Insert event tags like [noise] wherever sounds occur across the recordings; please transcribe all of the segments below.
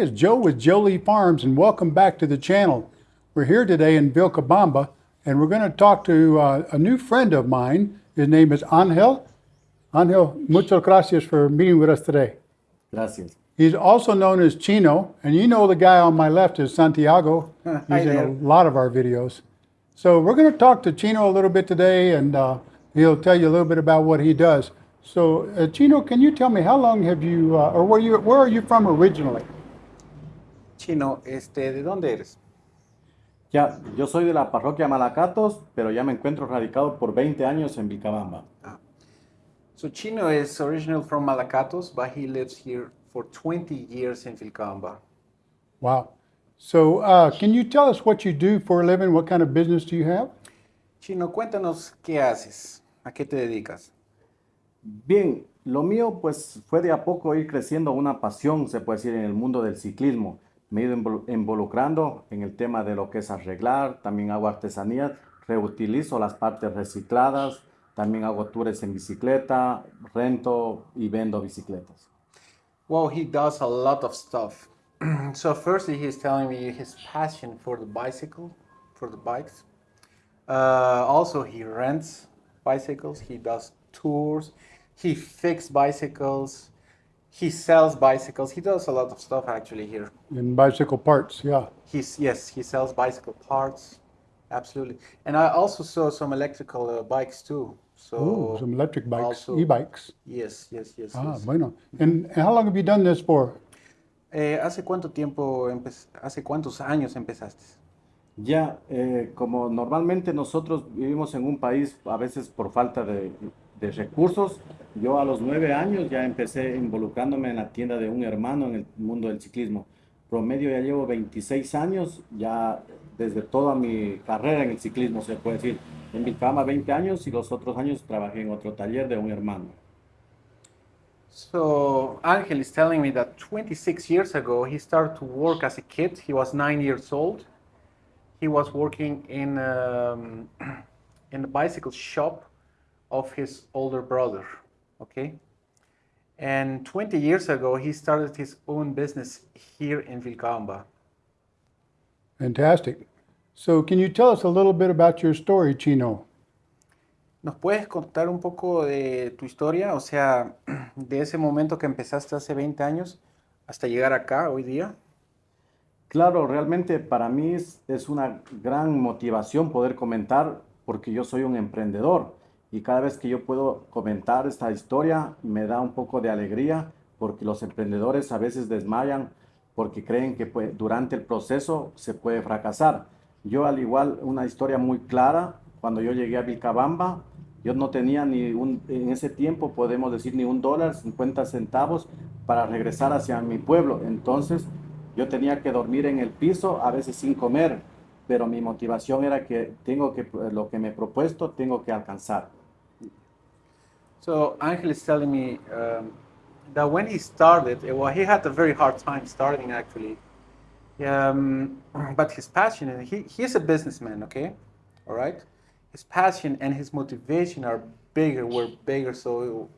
today is Joe with Jolie Farms, and welcome back to the channel. We're here today in Vilcabamba, and we're going to talk to uh, a new friend of mine. His name is Angel. Angel, muchas gracias for meeting with us today. Gracias. He's also known as Chino, and you know the guy on my left is Santiago. [laughs] He's Hi in a lot of our videos. So we're going to talk to Chino a little bit today, and uh, he'll tell you a little bit about what he does. So, uh, Chino, can you tell me how long have you, uh, or where you, where are you from originally? Chino, este, ¿de dónde eres? Ya, yo soy de la parroquia Malacatos, pero ya me encuentro radicado por 20 años en Vilcabamba. So Chino is original from Malacatos, but he lives here for 20 years in Vilcabamba. Wow. So, uh, can you tell us what you do for a living? What kind of business do you have? Chino, cuéntanos qué haces, a qué te dedicas. Bien, lo mío pues fue de a poco ir creciendo una pasión, se puede decir, en el mundo del ciclismo. Me he ido invol- involucrando en el tema de lo que es arreglar, también hago artesanías, reutilizo las partes recicladas, también hago tours en bicicleta, rento y vendo bicicletas. Well, he does a lot of stuff. [clears throat] so firstly, he's telling me his passion for the bicycle, for the bikes. Uh, also, he rents bicycles. He does tours. He fixes bicycles. He sells bicycles. He does a lot of stuff actually here. In bicycle parts, yeah. He's yes, he sells bicycle parts. Absolutely. And I also saw some electrical uh, bikes too. So Ooh, some electric bikes, also- e-bikes. yes, yes, yes. Ah, yes. bueno. And, and how long have you done this for? Eh, ¿Hace cuánto tiempo, empe- hace cuántos años empezaste? Ya, eh, como normalmente nosotros vivimos en un país a veces por falta de, de recursos, yo a los nueve años ya empecé involucrándome en la tienda de un hermano en el mundo del ciclismo. Promedio ya llevo 26 años, ya desde toda mi carrera en el ciclismo se puede decir. En Vilcabamba 20 años y los otros años trabajé en otro taller de un hermano. So Angel is telling me that 26 years ago he started to work as a kid. He was nine years old. He was working in um, [clears throat] in the bicycle shop of his older brother. Okay. And 20 years ago he started his own business here in Vilcabamba. Fantastic. So, can you tell us a little bit about your story, Chino? ¿Nos puedes contar un poco de tu historia? O sea, [clears throat] de ese momento que empezaste hace 20 años hasta llegar acá hoy día. Claro, realmente para mí es, es una gran motivación poder comentar porque yo soy un emprendedor y cada vez que yo puedo comentar esta historia me da un poco de alegría porque los emprendedores a veces desmayan porque creen que durante el proceso se puede fracasar. Yo al igual una historia muy clara, cuando yo llegué a Vilcabamba, yo no tenía ni un, en ese tiempo podemos decir ni un dólar, 50 centavos para regresar hacia mi pueblo. Entonces yo tenía que dormir en el piso, a veces sin comer, pero mi motivación era que tengo que, lo que me he propuesto, tengo que alcanzar. So Angel is telling me um, that when he started, eh, well, he had a very hard time starting actually. Um, but his passion, and he, he's a businessman, okay? All right? His passion and his motivation are bigger, were bigger, so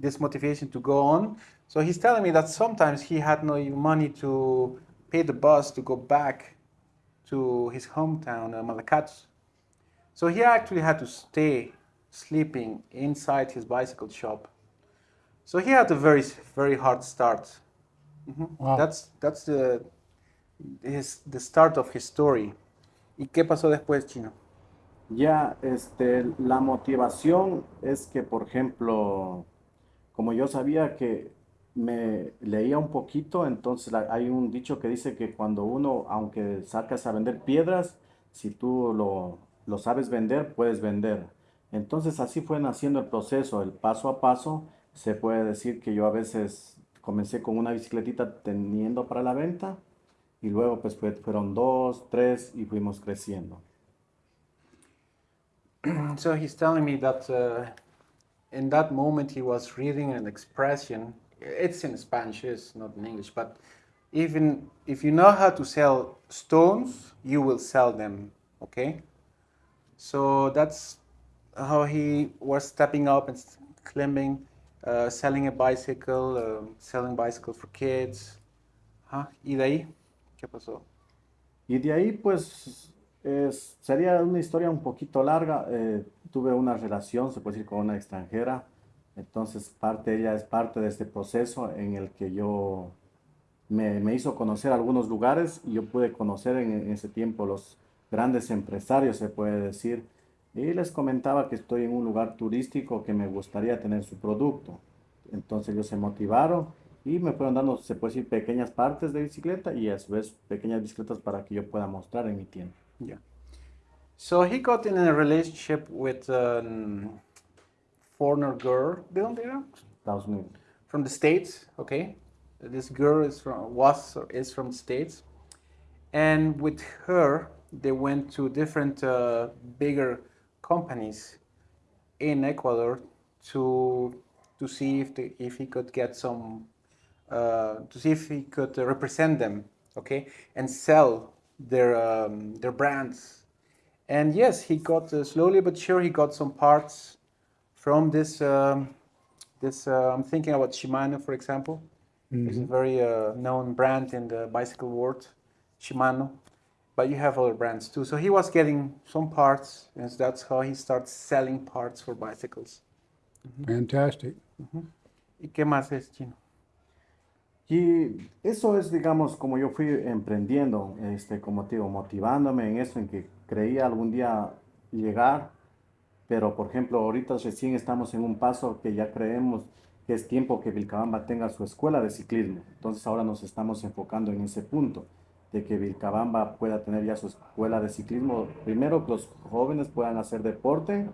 this motivation to go on. So he's telling me that sometimes he had no money to pay the bus to go back to his hometown, uh, Malacatos. So he actually had to stay sleeping inside his bicycle shop. So he had a very very hard start. Mhm. Wow. That's that's the his the start of his story. ¿Y qué pasó después, Chino? Ya, este, la motivación es que, por ejemplo, como yo sabía que me leía un poquito, entonces la- hay un dicho que dice que cuando uno, aunque sacas a vender piedras, si tú lo, lo sabes vender, puedes vender. Entonces así fue naciendo el proceso, el paso a paso. Se puede decir que yo a veces comencé con una bicicletita teniendo para la venta y luego pues fue- fueron dos, tres y fuimos creciendo. [clears throat] So he's telling me that uh, in that moment he was reading an expression. It's in Spanish, it's not in English, but even if you know how to sell stones, you will sell them, okay? So that's how he was stepping up and climbing, uh, selling a bicycle, um selling bicycle for kids. ¿Y de ahí qué pasó? Y de ahí, pues, es- sería una historia un poquito larga. Eh, tuve una relación, se puede decir, con una extranjera. Entonces, parte, ella es parte de este proceso en el que yo me, me hizo conocer algunos lugares y yo pude conocer en, en ese tiempo los grandes empresarios, se puede decir. Y les comentaba que estoy en un lugar turístico que me gustaría tener su producto. Entonces ellos se motivaron y me fueron dando, se puede decir, pequeñas partes de bicicleta y a su vez pequeñas bicicletas para que yo pueda mostrar en mi tienda. Yeah. So he got in a relationship with a foreigner girl, ¿de dónde era? Estados Unidos. From the States, okay? This girl is from, was or is from the States. And with her, they went to different uh, bigger companies in Ecuador to, to see if, the, if he could get some, uh, to see if he could represent them, okay? And sell their, um, their brands. And yes, he got uh, slowly but sure he got some parts from this. Um, this uh, I'm thinking about Shimano, for example. It's a very uh, known brand in the bicycle world, Shimano. But you have other brands too. So he was getting some parts, and that's how he starts selling parts for bicycles. Fantastic. ¿Y qué más es chino? Y eso es, digamos, como yo fui emprendiendo, este, como te digo, motivándome en eso, en que creía algún día llegar, pero por ejemplo, ahorita recién estamos en un paso que ya creemos que es tiempo que Vilcabamba tenga su escuela de ciclismo. Entonces ahora nos estamos enfocando en ese punto, de que Vilcabamba pueda tener ya su escuela de ciclismo. Primero, que los jóvenes puedan hacer deporte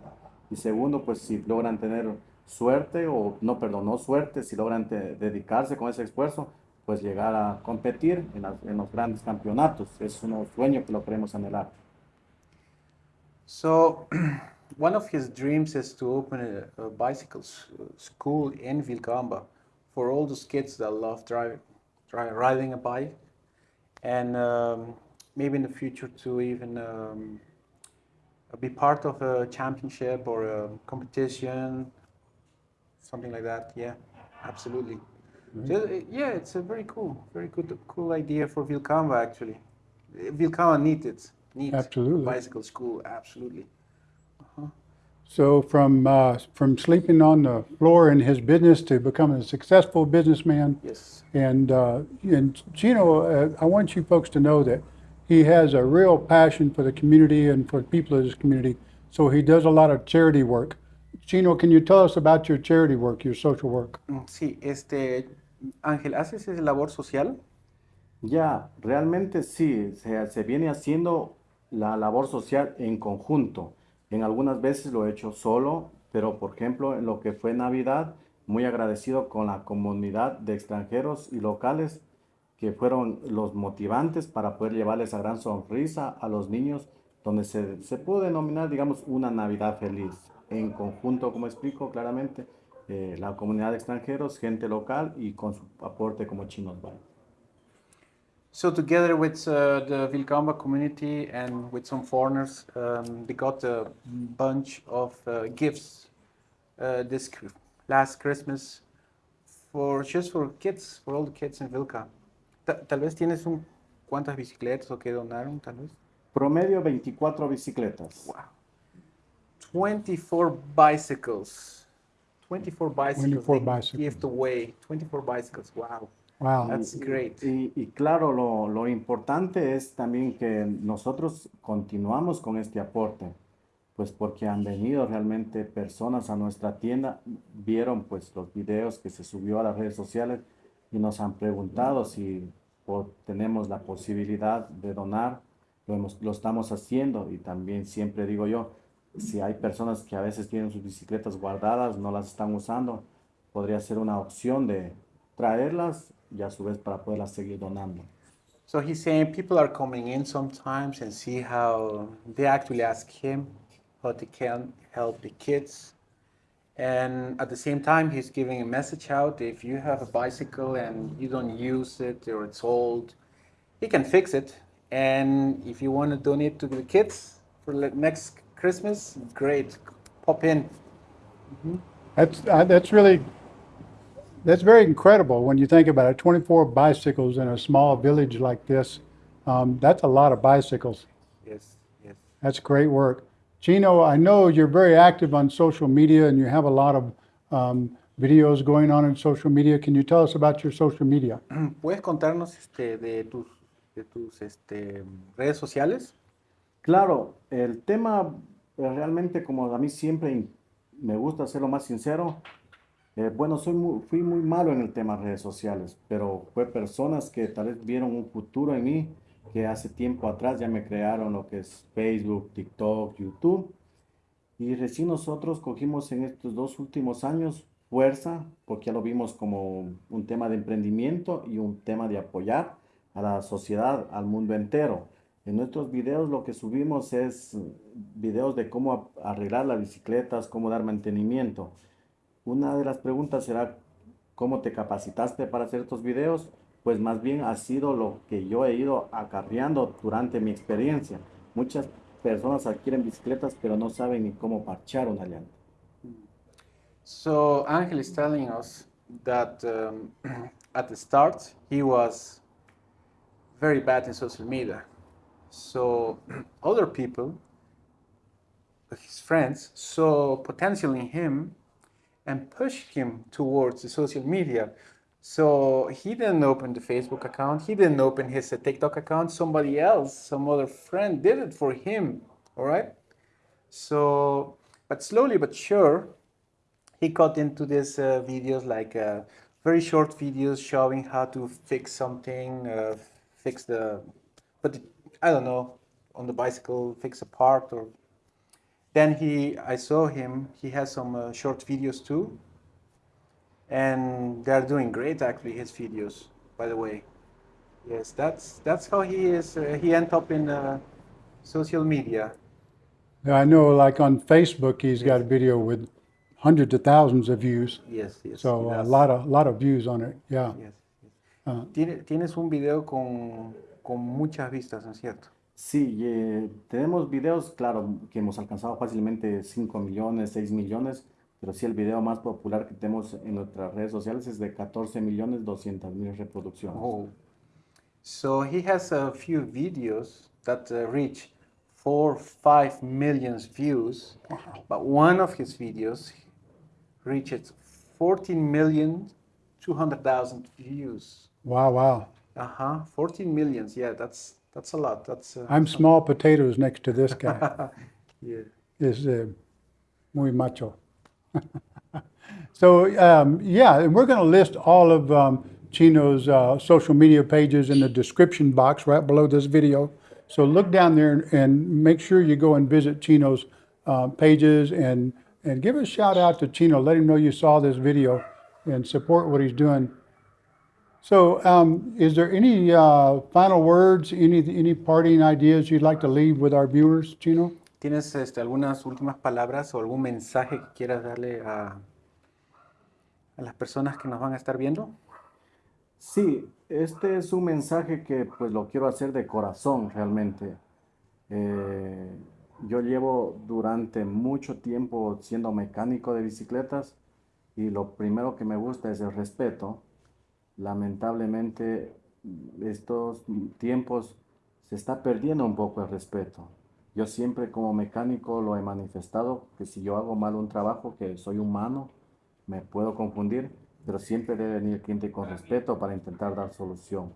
y segundo, pues si logran tener suerte o no, perdón, no suerte, si logran te- dedicarse con ese esfuerzo, pues llegar a competir en, las- en los grandes campeonatos. Es un sueño que lo queremos anhelar. So, [clears throat] one of his dreams is to open a, a bicycle school in Vilcabamba for all those kids that love driving, dri riding a bike, and um, maybe in the future to even um, be part of a championship or a competition, something like that. Yeah, absolutely. So, uh, yeah, it's a very cool, very good, cool idea for Vilcabamba actually. Vilcabamba needs it. Needs Absolutely. bicycle school, absolutely. So from uh, from sleeping on the floor in his business to becoming a successful businessman, Yes. and uh, and Chino, uh, I want you folks to know that he has a real passion for the community and for the people of his community. So he does a lot of charity work. Chino, can you tell us about your charity work, your social work? Mm, Sí, este, Ángel, ¿haces esa labor social? Ya, realmente sí, se, se viene haciendo la labor social en conjunto. En algunas veces lo he hecho solo, pero por ejemplo, en lo que fue Navidad, muy agradecido con la comunidad de extranjeros y locales que fueron los motivantes para poder llevarles esa gran sonrisa a los niños, donde se, se pudo denominar, digamos, una Navidad feliz. En conjunto, como explico claramente, eh, la comunidad de extranjeros, gente local y con su aporte como Chinos Bike. So together with uh, the Vilcabamba community and with some foreigners, um, they got a bunch of uh, gifts uh, this last Christmas for just for kids, for all the kids in Vilca. Ta- tal vez tienes un cuántas bicicletas o que donaron, tal vez. Promedio 24 bicicletas. Wow. 24 bicycles. 24 bicycles. 24 bicycles. Gift away. 24 bicycles. Wow. Wow. That's great. Y, y claro, lo, lo importante es también que nosotros continuamos con este aporte, pues porque han venido realmente personas a nuestra tienda, vieron pues los videos que se subió a las redes sociales y nos han preguntado si po- tenemos la posibilidad de donar, lo, hemos- lo estamos haciendo y también siempre digo yo, si hay personas que a veces tienen sus bicicletas guardadas, no las están usando, podría ser una opción de traerlas y a su vez para poderlas seguir donando. So he's saying people are coming in sometimes and see how they actually ask him how they can help the kids. And at the same time, he's giving a message out if you have a bicycle and you don't use it or it's old, he can fix it. And if you want to donate to the kids for le- next Christmas, great, pop in. That's uh, that's really that's very incredible when you think about it. 24 bicycles in a small village like this. Um, that's a lot of bicycles. Yes, yes. That's great work. Chino, I know you're very active on social media and you have a lot of um, videos going on in social media. Can you tell us about your social media? [clears throat] ¿Puedes contarnos este, de tus, de tus este, redes sociales? Claro, el tema eh, realmente como a mí siempre me gusta ser lo más sincero, eh, bueno, soy muy- fui muy malo en el tema de redes sociales, pero fue personas que tal vez vieron un futuro en mí, que hace tiempo atrás ya me crearon lo que es Facebook, TikTok, YouTube, y recién nosotros cogimos en estos dos últimos años fuerza, porque ya lo vimos como un tema de emprendimiento y un tema de apoyar a la sociedad, al mundo entero. En nuestros videos lo que subimos es videos de cómo arreglar las bicicletas, cómo dar mantenimiento. Una de las preguntas será, ¿cómo te capacitaste para hacer estos videos? Pues más bien ha sido lo que yo he ido acarreando durante mi experiencia. Muchas personas adquieren bicicletas pero no saben ni cómo parchar una llanta. So Angel is telling us that um, [clears throat] at the start he was very bad in social media. So [clears throat] other people, his friends, saw potential in him and pushed him towards the social media. So he didn't open the Facebook account. He didn't open his uh, TikTok account. Somebody else, some other friend, did it for him. All right. So, but slowly but sure, he got into these uh, videos like uh, very short videos showing how to fix something, uh, fix the, but I don't know, on the bicycle, fix a part or. Then he, I saw him. He has some uh, short videos too, and they're doing great actually. His videos, by the way. Yes, that's that's how he is. Uh, he ended up in uh, social media. Yeah, I know, like on Facebook, he's got a video with hundreds of thousands of views. Yes, yes. So a lot of a lot of views on it. Yeah. Yes, yes. Ah. Tienes un video con, con muchas vistas, ¿no es cierto? Sí, eh, tenemos videos, claro, que hemos alcanzado fácilmente 5 millones, 6 millones, pero sí el video más popular que tenemos en nuestras redes sociales es de 14 millones 200 mil reproducciones. Oh. So he has a few videos that uh, reach four, five millions views, but one of his videos reaches 14 million 200,000 views. Wow, wow. Uh huh. 14 millions. Yeah, that's that's a lot. That's. Uh, I'm small potatoes next to this guy. [laughs] yeah. is uh, muy macho. [laughs] so um, yeah, and we're going to list all of um, Chino's uh, social media pages in the description box right below this video. So look down there and, and make sure you go and visit Chino's uh, pages and and give a shout out to Chino. Let him know you saw this video and support what he's doing. So, um, is there any uh, final words, any any parting ideas you'd like to leave with our viewers, Chino? ¿Tienes este, algunas últimas palabras o algún mensaje que quieras darle a, a las personas que nos van a estar viendo? Sí, este es un mensaje que pues lo quiero hacer de corazón realmente. Eh, yo llevo durante mucho tiempo siendo mecánico de bicicletas y lo primero que me gusta es el respeto. Lamentablemente estos tiempos se está perdiendo un poco el respeto. Yo siempre como mecánico lo he manifestado que si yo hago mal un trabajo, que soy humano, me puedo confundir, pero siempre debe venir el cliente con respeto para intentar dar solución.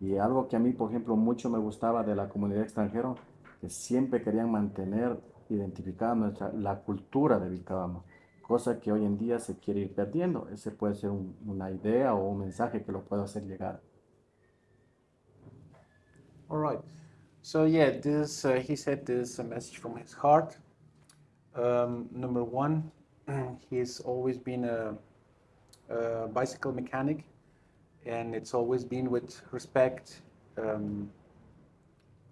Y algo que a mí, por ejemplo, mucho me gustaba de la comunidad extranjera, que siempre querían mantener identificada nuestra, la cultura de Vilcabamba, cosa que hoy en día se quiere ir perdiendo. Ese puede ser un- una idea o un mensaje que lo puedo hacer llegar. All right. So yeah, this uh, he said this is a message from his heart. Um, number one, [clears throat] he's always been a, a bicycle mechanic, and it's always been with respect, um,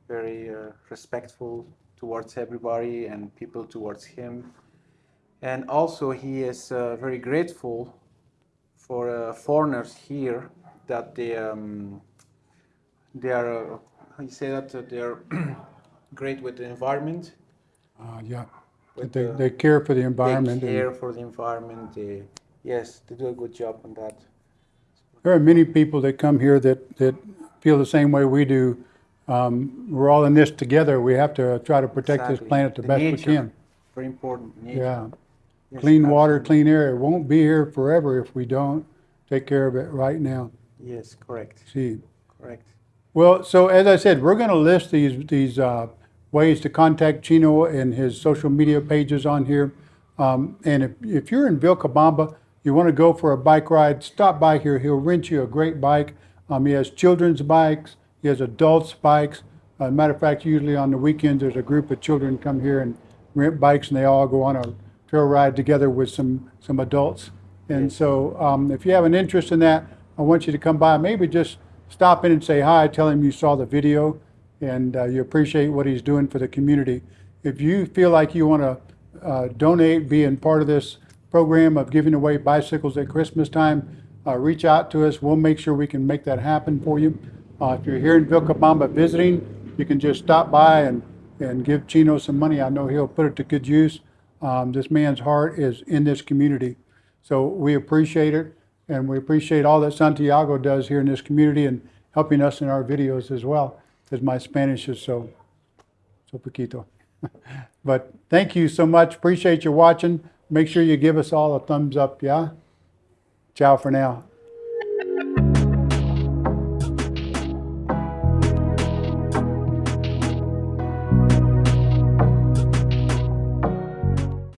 very uh, respectful towards everybody and people towards him. And also, he is uh, very grateful for uh, foreigners here that they. Um, they are, uh, how you say that, uh, they are [clears throat] great with the environment. Uh, yeah, they, the- they care for the environment. They care for the environment. They, Yes, they do a good job on that. There are many people that come here that, that feel the same way we do. Um, we're all in this together. We have to try to protect this Exactly. planet the best nature, we can. Very important. Nature. Yeah. Clean water, clean air. It won't be here forever if we don't take care of it right now. Yes, correct. See. Correct. Well, so as I said, we're going to list these these uh, ways to contact Chino and his social media pages on here. Um, and if, if you're in Vilcabamba, you want to go for a bike ride, stop by here. He'll rent you a great bike. Um, he has children's bikes. He has adults' bikes. Uh, matter of fact, usually on the weekends, there's a group of children come here and rent bikes, and they all go on a trail ride together with some some adults. And so, um, if you have an interest in that, I want you to come by. Maybe just stop in and say hi. Tell him you saw the video and uh, you appreciate what he's doing for the community. If you feel like you want to uh, donate, be in part of this program of giving away bicycles at Christmas time, uh, reach out to us. We'll make sure we can make that happen for you. Uh, if you're here in Vilcabamba visiting, you can just stop by and, and give Chino some money. I know he'll put it to good use. Um, this man's heart is in this community. So we appreciate it, and we appreciate all that Santiago does here in this community and helping us in our videos as well, because my Spanish is so, so poquito. [laughs] But thank you so much. Appreciate you watching. Make sure you give us all a thumbs up, yeah? Ciao for now.